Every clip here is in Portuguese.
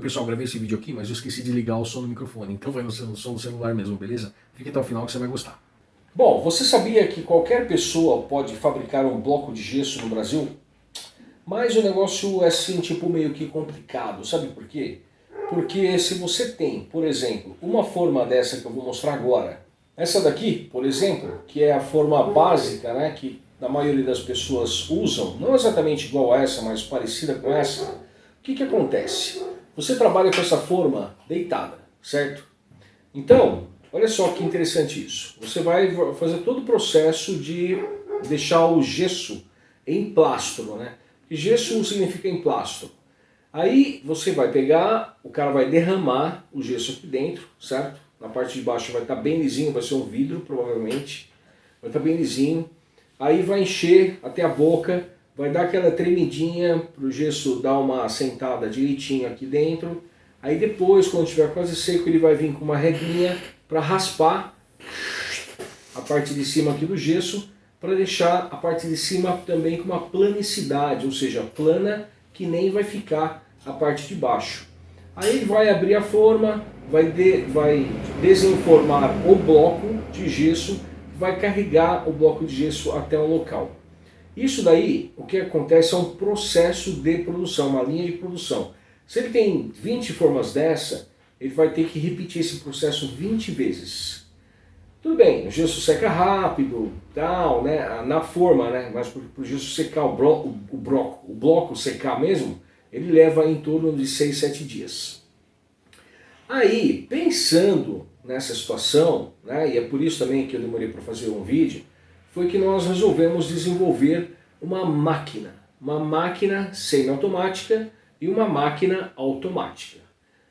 Pessoal, gravei esse vídeo aqui, mas eu esqueci de ligar o som do microfone, então vai no som do celular mesmo, beleza? Fique até o final que você vai gostar. Bom, você sabia que qualquer pessoa pode fabricar um bloco de gesso no Brasil? Mas o negócio é assim, tipo meio que complicado, sabe por quê? Porque se você tem, por exemplo, uma forma dessa que eu vou mostrar agora, essa daqui, por exemplo, que é a forma básica, né, que a maioria das pessoas usam, não exatamente igual a essa, mas parecida com essa, o que que acontece? Você trabalha com essa forma deitada, certo? Então, olha só que interessante isso. Você vai fazer todo o processo de deixar o gesso em plastro, né? E gesso significa em plastro. Aí você vai pegar, o cara vai derramar o gesso aqui dentro, certo? Na parte de baixo vai estar bem lisinho, vai ser um vidro provavelmente. Vai estar bem lisinho. Aí vai encher até a boca vai dar aquela tremidinha para o gesso dar uma assentada direitinho aqui dentro. Aí depois, quando estiver quase seco, ele vai vir com uma regrinha para raspar a parte de cima aqui do gesso, para deixar a parte de cima também com uma planicidade, ou seja, plana que nem vai ficar a parte de baixo. Aí vai abrir a forma, vai, de, vai desenformar o bloco de gesso, vai carregar o bloco de gesso até o local. Isso daí, o que acontece é um processo de produção, uma linha de produção. Se ele tem 20 formas dessa, ele vai ter que repetir esse processo 20 vezes. Tudo bem, o gesso seca rápido, tal, né, na forma, né, mas para o gesso secar o, bro, o, broco, o bloco secar mesmo, ele leva em torno de 6, 7 dias. Aí, pensando nessa situação, né, e é por isso também que eu demorei para fazer um vídeo, foi que nós resolvemos desenvolver uma máquina. Uma máquina semi-automática e uma máquina automática.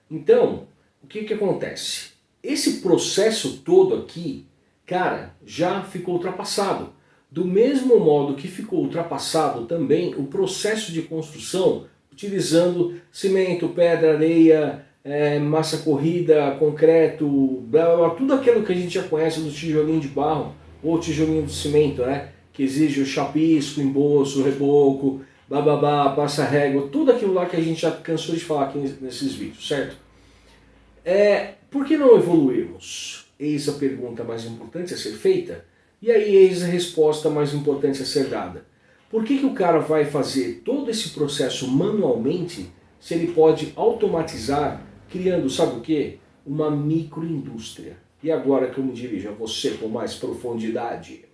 Então, o que, que acontece? Esse processo todo aqui, cara, já ficou ultrapassado. Do mesmo modo que ficou ultrapassado também o processo de construção utilizando cimento, pedra, areia, é, massa corrida, concreto, blá, blá, blá, tudo aquilo que a gente já conhece do tijolinho de barro, ou tijolinho de cimento, né? Que exige o chapisco, embolso, reboco, bababá, passa régua, tudo aquilo lá que a gente já cansou de falar aqui nesses vídeos, certo? É, por que não evoluirmos? Eis a pergunta mais importante a ser feita, e aí eis a resposta mais importante a ser dada. Por que, que o cara vai fazer todo esse processo manualmente se ele pode automatizar, criando, sabe o que? Uma microindústria. E agora que eu me dirijo a você com mais profundidade.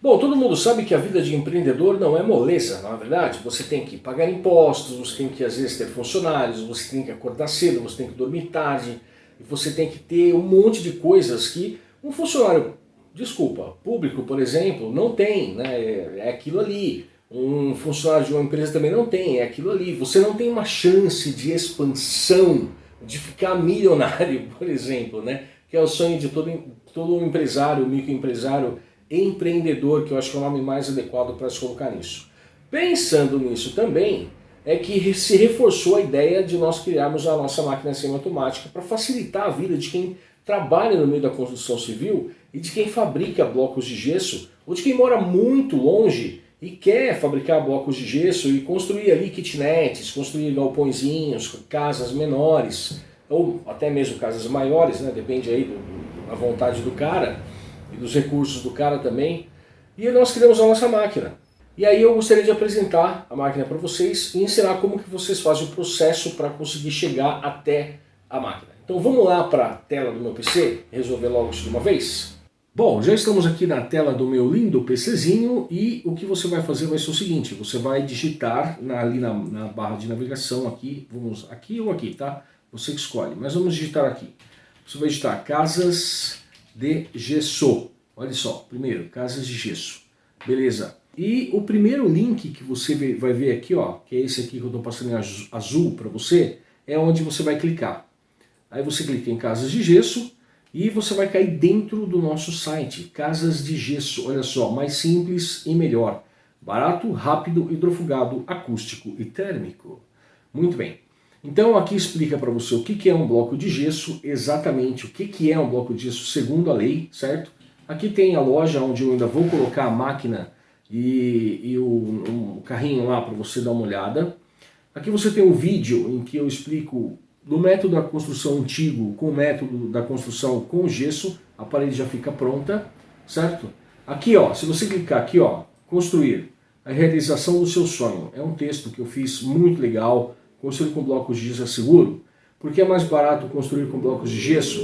Bom, todo mundo sabe que a vida de empreendedor não é moleza, não é verdade? Você tem que pagar impostos, você tem que às vezes ter funcionários, você tem que acordar cedo, você tem que dormir tarde, você tem que ter um monte de coisas que um funcionário, desculpa, público, por exemplo, não tem, né? é aquilo ali. Um funcionário de uma empresa também não tem, é aquilo ali. Você não tem uma chance de expansão, de ficar milionário, por exemplo, né? Que é o sonho de todo, todo empresário, microempresário, empreendedor, que eu acho que é o nome mais adequado para se colocar nisso. Pensando nisso também, é que se reforçou a ideia de nós criarmos a nossa máquina semiautomática para facilitar a vida de quem trabalha no meio da construção civil e de quem fabrica blocos de gesso, ou de quem mora muito longe e quer fabricar blocos de gesso e construir ali kitnets, construir galpõezinhos, casas menores, ou até mesmo casas maiores, né? depende aí da vontade do cara e dos recursos do cara também. E nós criamos a nossa máquina. E aí eu gostaria de apresentar a máquina para vocês e ensinar como que vocês fazem o processo para conseguir chegar até a máquina. Então vamos lá para a tela do meu PC, resolver logo isso de uma vez? Bom, já estamos aqui na tela do meu lindo PCzinho e o que você vai fazer vai ser o seguinte, você vai digitar na, ali na, na barra de navegação aqui, vamos aqui ou aqui, tá? Você que escolhe, mas vamos digitar aqui. Você vai digitar casas de gesso. Olha só, primeiro, casas de gesso. Beleza. E o primeiro link que você vai ver aqui, ó, que é esse aqui que eu estou passando em azul para você, é onde você vai clicar. Aí você clica em casas de gesso e você vai cair dentro do nosso site, Casas de Gesso. Olha só, mais simples e melhor. Barato, rápido, hidrofugado, acústico e térmico. Muito bem. Então aqui explica para você o que é um bloco de gesso, exatamente o que é um bloco de gesso segundo a lei, certo? Aqui tem a loja onde eu ainda vou colocar a máquina e, e o, um carrinho lá para você dar uma olhada. Aqui você tem um vídeo em que eu explico do método da construção antigo com o método da construção com gesso, a parede já fica pronta, certo? Aqui, ó, se você clicar aqui, ó, construir a realização do seu sonho. É um texto que eu fiz muito legal, construir com blocos de gesso é seguro, porque é mais barato construir com blocos de gesso.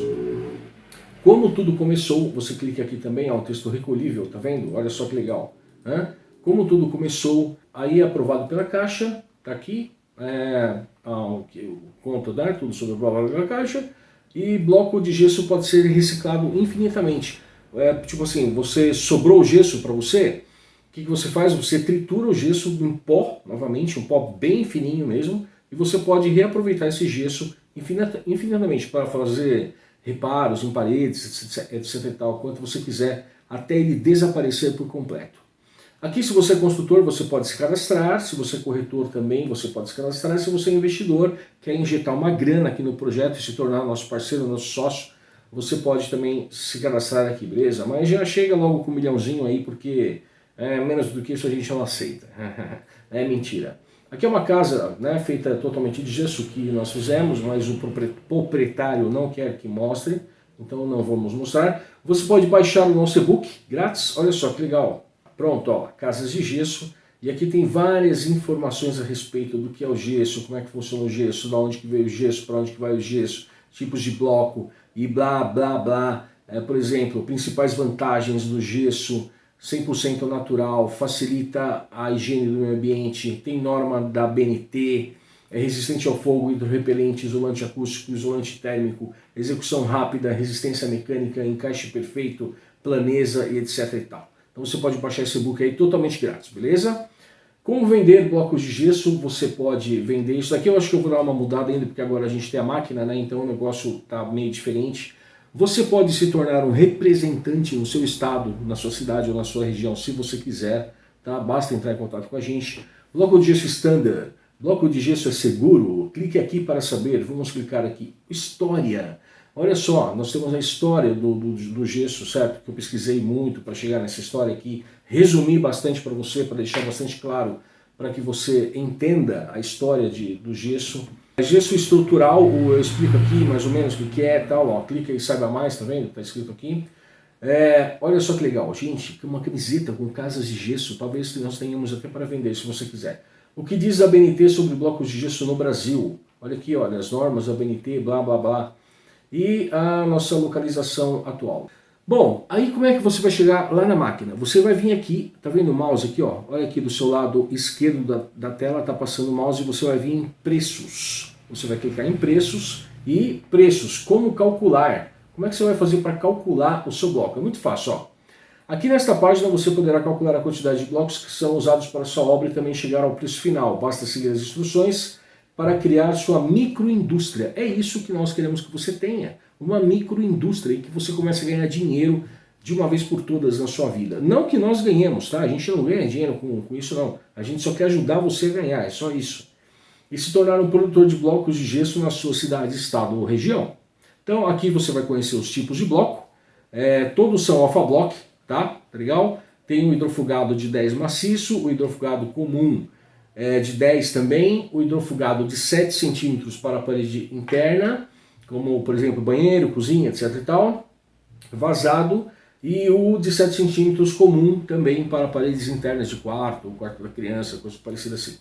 Como tudo começou, você clica aqui também, ó, um texto recolhível, tá vendo? Olha só que legal. Né? Como tudo começou, aí é aprovado pela Caixa, tá aqui, é, o conta, né, tudo sobre o valor da caixa, e bloco de gesso pode ser reciclado infinitamente. É, tipo assim, você sobrou o gesso para você, o que, que você faz? Você tritura o gesso em pó, novamente, um pó bem fininho mesmo, e você pode reaproveitar esse gesso infinitamente para fazer reparos em paredes, etc, e tal, quanto você quiser, até ele desaparecer por completo. Aqui, se você é construtor, você pode se cadastrar, se você é corretor também, você pode se cadastrar, se você é investidor, quer injetar uma grana aqui no projeto e se tornar nosso parceiro, nosso sócio, você pode também se cadastrar aqui, beleza? Mas já chega logo com um milhãozinho aí, porque é, menos do que isso a gente não aceita. é mentira. Aqui é uma casa né, feita totalmente de gesso que nós fizemos, mas o proprietário não quer que mostre, então não vamos mostrar. Você pode baixar o nosso e-book grátis, olha só que legal. Pronto, ó, casas de gesso. E aqui tem várias informações a respeito do que é o gesso, como é que funciona o gesso, de onde que veio o gesso, para onde que vai o gesso, tipos de bloco e blá, blá, blá. É, por exemplo, principais vantagens do gesso, 100% natural, facilita a higiene do meio ambiente, tem norma da BNT, é resistente ao fogo, hidrorrepelente, isolante acústico, isolante térmico, execução rápida, resistência mecânica, encaixe perfeito, planeza e etc e tal. Então você pode baixar esse e-book aí totalmente grátis, beleza? Como vender blocos de gesso, você pode vender isso daqui, eu acho que eu vou dar uma mudada ainda, porque agora a gente tem a máquina, né? então o negócio está meio diferente. Você pode se tornar um representante no seu estado, na sua cidade ou na sua região, se você quiser, tá? basta entrar em contato com a gente. Bloco de gesso standard, bloco de gesso é seguro? Clique aqui para saber, vamos clicar aqui. História. Olha só, nós temos a história do, do, do gesso, certo? Que eu pesquisei muito para chegar nessa história aqui, resumi bastante para você, para deixar bastante claro, para que você entenda a história de, do gesso. Gesso estrutural, eu explico aqui mais ou menos o que é tal, ó, clica e saiba mais, tá vendo? Tá escrito aqui. É, olha só que legal, gente, uma camiseta com casas de gesso, talvez nós tenhamos até para vender, se você quiser. O que diz a BNT sobre blocos de gesso no Brasil? Olha aqui, olha, as normas da BNT, blá blá blá e a nossa localização atual. Bom, aí como é que você vai chegar lá na máquina? Você vai vir aqui, tá vendo o mouse aqui, ó? Olha aqui do seu lado esquerdo da, da tela, tá passando o mouse e você vai vir em preços. Você vai clicar em preços e preços, como calcular. Como é que você vai fazer para calcular o seu bloco? É muito fácil, ó. Aqui nesta página você poderá calcular a quantidade de blocos que são usados para sua obra e também chegar ao preço final. Basta seguir as instruções para criar sua microindústria. É isso que nós queremos que você tenha, uma microindústria e que você comece a ganhar dinheiro de uma vez por todas na sua vida. Não que nós ganhemos, tá? A gente não ganha dinheiro com, com isso não. A gente só quer ajudar você a ganhar, é só isso. E se tornar um produtor de blocos de gesso na sua cidade, estado ou região. Então aqui você vai conhecer os tipos de bloco. É, todos são alfa block, tá? tá? Legal? Tem o hidrofugado de 10 maciço, o hidrofugado comum é, de 10 também, o hidrofugado de 7 centímetros para a parede interna, como por exemplo banheiro, cozinha, etc e tal, vazado, e o de 7 centímetros comum também para paredes internas de quarto, quarto da criança, coisa parecida assim.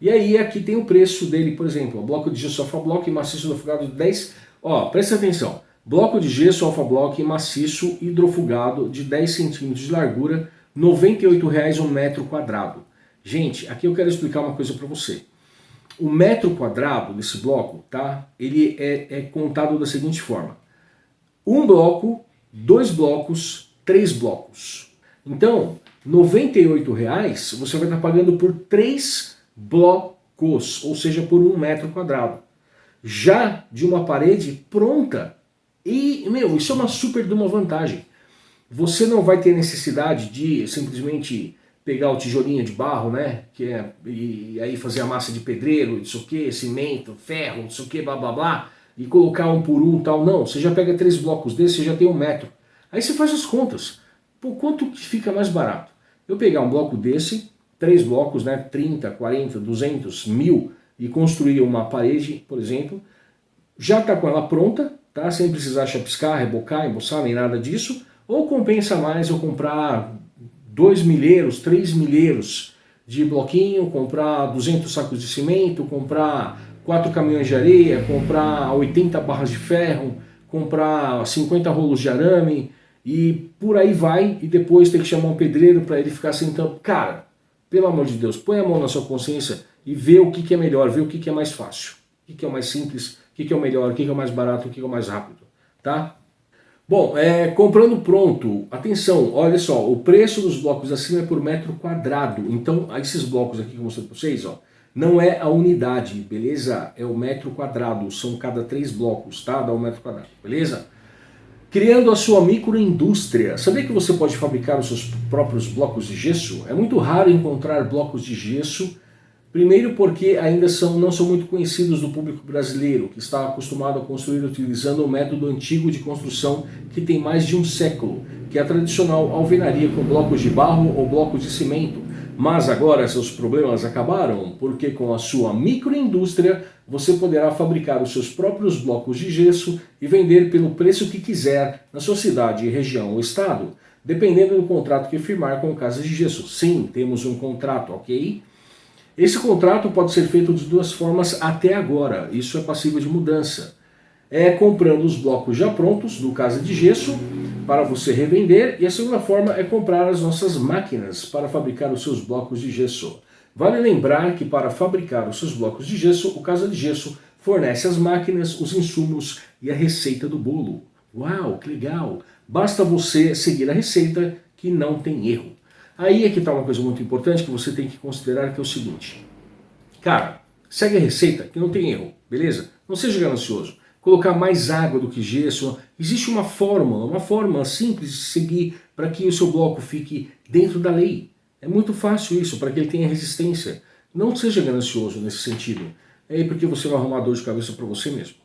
E aí aqui tem o preço dele, por exemplo, bloco de gesso alfa bloco e maciço hidrofugado de 10, ó, presta atenção, bloco de gesso alfa bloco e maciço hidrofugado de 10 centímetros de largura, R$ 98,00 um metro quadrado. Gente, aqui eu quero explicar uma coisa para você. O metro quadrado desse bloco, tá? Ele é, é contado da seguinte forma. Um bloco, dois blocos, três blocos. Então, R$ 98,00 você vai estar pagando por três blocos, ou seja, por um metro quadrado. Já de uma parede pronta. E, meu, isso é uma super de uma vantagem. Você não vai ter necessidade de simplesmente pegar o tijolinho de barro, né? Que é, e aí fazer a massa de pedreiro, isso que, cimento, ferro, isso que, blá blá blá, e colocar um por um tal. Não, você já pega três blocos desses, você já tem um metro. Aí você faz as contas. Por quanto que fica mais barato? Eu pegar um bloco desse, três blocos, né? 30, 40, 200, mil, e construir uma parede, por exemplo, já está com ela pronta, tá? sem precisar chapiscar, rebocar, emboçar, nem nada disso, ou compensa mais eu comprar dois milheiros, três milheiros de bloquinho, comprar 200 sacos de cimento, comprar quatro caminhões de areia, comprar 80 barras de ferro, comprar 50 rolos de arame e por aí vai, e depois ter que chamar um pedreiro para ele ficar sentando. Cara, pelo amor de Deus, põe a mão na sua consciência e vê o que, que é melhor, vê o que, que é mais fácil, o que, que é o mais simples, o que, que é o melhor, o que, que é o mais barato, o que, que é o mais rápido, tá? Bom, é, comprando pronto, atenção, olha só, o preço dos blocos acima é por metro quadrado. Então, esses blocos aqui que eu mostrei para vocês, ó, não é a unidade, beleza? É o metro quadrado, são cada três blocos, tá? Dá um metro quadrado, beleza? Criando a sua microindústria. Sabia que você pode fabricar os seus próprios blocos de gesso? É muito raro encontrar blocos de gesso Primeiro porque ainda são, não são muito conhecidos do público brasileiro, que está acostumado a construir utilizando o método antigo de construção que tem mais de um século, que é a tradicional alvenaria com blocos de barro ou blocos de cimento. Mas agora seus problemas acabaram, porque com a sua microindústria você poderá fabricar os seus próprios blocos de gesso e vender pelo preço que quiser na sua cidade, região ou estado, dependendo do contrato que firmar com casas de gesso. Sim, temos um contrato, ok? Esse contrato pode ser feito de duas formas até agora, isso é passível de mudança. É comprando os blocos já prontos, no caso de gesso, para você revender, e a segunda forma é comprar as nossas máquinas para fabricar os seus blocos de gesso. Vale lembrar que para fabricar os seus blocos de gesso, o Casa de Gesso fornece as máquinas, os insumos e a receita do bolo. Uau, que legal! Basta você seguir a receita que não tem erro. Aí é que está uma coisa muito importante que você tem que considerar que é o seguinte. Cara, segue a receita que não tem erro, beleza? Não seja ganancioso. Colocar mais água do que gesso. Existe uma fórmula, uma forma simples de seguir para que o seu bloco fique dentro da lei. É muito fácil isso, para que ele tenha resistência. Não seja ganancioso nesse sentido. É porque você vai arrumar dor de cabeça para você mesmo.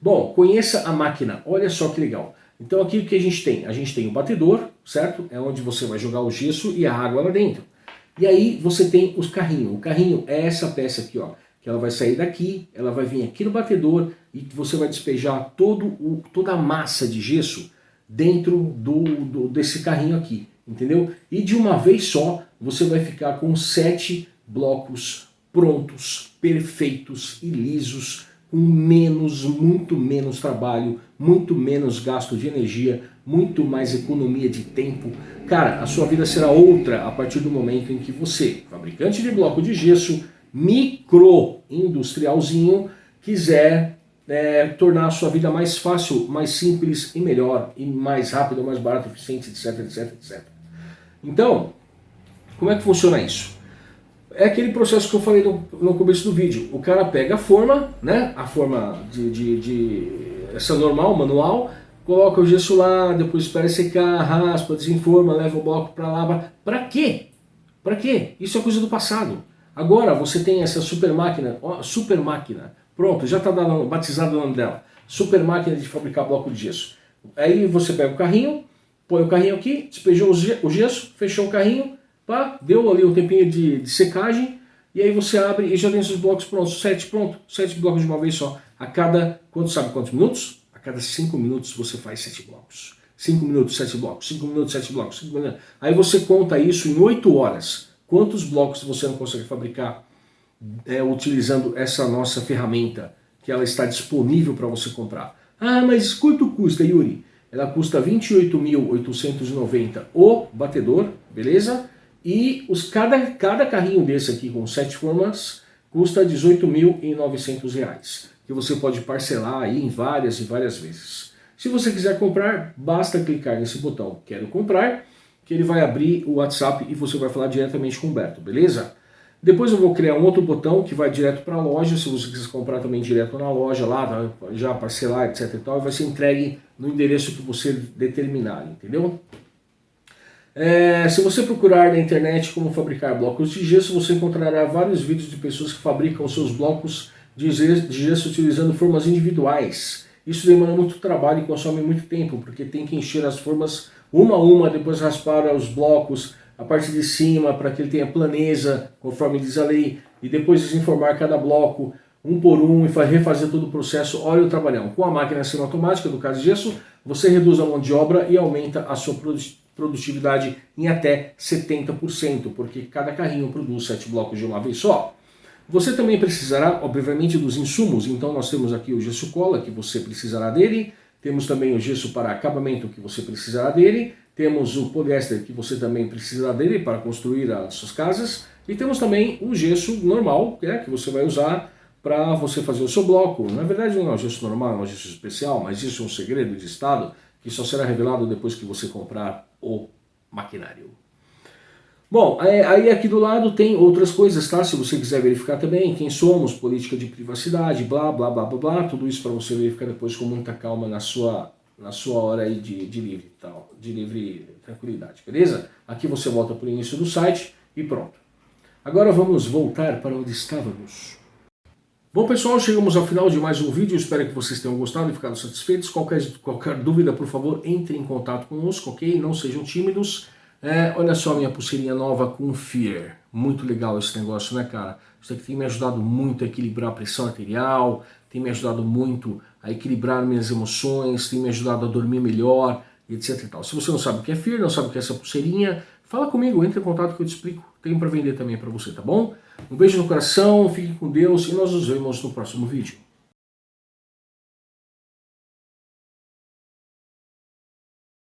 Bom, conheça a máquina. Olha só que legal. Então aqui o que a gente tem? A gente tem o batedor, certo? É onde você vai jogar o gesso e a água lá dentro. E aí você tem os carrinhos. O carrinho é essa peça aqui, ó. Que ela vai sair daqui, ela vai vir aqui no batedor e você vai despejar todo o, toda a massa de gesso dentro do, do, desse carrinho aqui, entendeu? E de uma vez só você vai ficar com sete blocos prontos, perfeitos e lisos, com menos, muito menos trabalho, muito menos gasto de energia, muito mais economia de tempo. Cara, a sua vida será outra a partir do momento em que você, fabricante de bloco de gesso, microindustrialzinho, quiser é, tornar a sua vida mais fácil, mais simples e melhor, e mais rápido, mais barato, eficiente, etc, etc, etc. Então, como é que funciona isso? é aquele processo que eu falei no, no começo do vídeo. O cara pega a forma, né? A forma de, de, de essa normal, manual, coloca o gesso lá, depois espera secar, raspa, desenforma, leva o bloco para lá. Para quê? Para quê? Isso é coisa do passado. Agora você tem essa super máquina, ó, super máquina, pronto, já está batizado o nome dela. Super máquina de fabricar bloco de gesso. Aí você pega o carrinho, põe o carrinho aqui, despejou o gesso, fechou o carrinho, Pá, deu ali um tempinho de, de, secagem, e aí você abre e já tem esses blocos prontos, sete pronto, sete blocos de uma vez só. A cada, quanto sabe quantos minutos? Cada cinco minutos você faz sete blocos. Cinco minutos, sete blocos, cinco minutos, sete blocos. Cinco minutos. Aí você conta isso em oito horas. Quantos blocos você não consegue fabricar é, utilizando essa nossa ferramenta, que ela está disponível para você comprar? Ah, mas quanto custa, Yuri? Ela custa 28.890 o batedor, beleza? E os, cada, cada carrinho desse aqui com sete formas custa R$ 18.900, que você pode parcelar aí em várias e várias vezes. Se você quiser comprar, basta clicar nesse botão Quero Comprar, que ele vai abrir o WhatsApp e você vai falar diretamente com o Humberto, beleza? Depois eu vou criar um outro botão que vai direto para a loja, se você quiser comprar também direto na loja, lá, já parcelar, etc e tal, vai ser entregue no endereço que você determinar, entendeu? É, se você procurar na internet como fabricar blocos de gesso, você encontrará vários vídeos de pessoas que fabricam seus blocos de gesso utilizando formas individuais. Isso demanda muito trabalho e consome muito tempo, porque tem que encher as formas uma a uma, depois raspar os blocos, a parte de cima, para que ele tenha planeza, conforme diz a lei, e depois desenformar cada bloco. um por um e refazer todo o processo óleo o trabalhão. Com a máquina semiautomática do caso de gesso, você reduz a mão de obra e aumenta a sua produtividade em até 70%, porque cada carrinho produz 7 blocos de uma vez só. Você também precisará, obviamente, dos insumos, então nós temos aqui o gesso cola, que você precisará dele, temos também o gesso para acabamento, que você precisará dele, temos o poliéster, que você também precisará dele para construir as suas casas, e temos também o gesso normal, é, que você vai usar para você fazer o seu bloco. Na verdade não é um gesso normal, é um gesso especial, mas isso é um segredo de estado que só será revelado depois que você comprar o maquinário. Bom, é, aí aqui do lado tem outras coisas, tá? Se você quiser verificar também quem somos, política de privacidade, blá, blá, blá, blá, blá, tudo isso para você verificar depois com muita calma na sua, na sua hora aí de, de livre, tal, de livre tranquilidade, beleza? Aqui você volta para o início do site e pronto. Agora vamos voltar para onde estávamos. Bom pessoal, chegamos ao final de mais um vídeo, espero que vocês tenham gostado e ficado satisfeitos. Qualquer, qualquer dúvida, por favor, entre em contato conosco, ok? Não sejam tímidos. É, olha só minha pulseirinha nova com Fear. Muito legal esse negócio, né cara? Isso aqui tem me ajudado muito a equilibrar a pressão arterial, tem me ajudado muito a equilibrar minhas emoções, tem me ajudado a dormir melhor, etc e tal. Se você não sabe o que é Fear, não sabe o que é essa pulseirinha, fala comigo, entre em contato que eu te explico. Tenho para vender também para você, tá bom? Um beijo no coração, fique com Deus e nós nos vemos no próximo vídeo.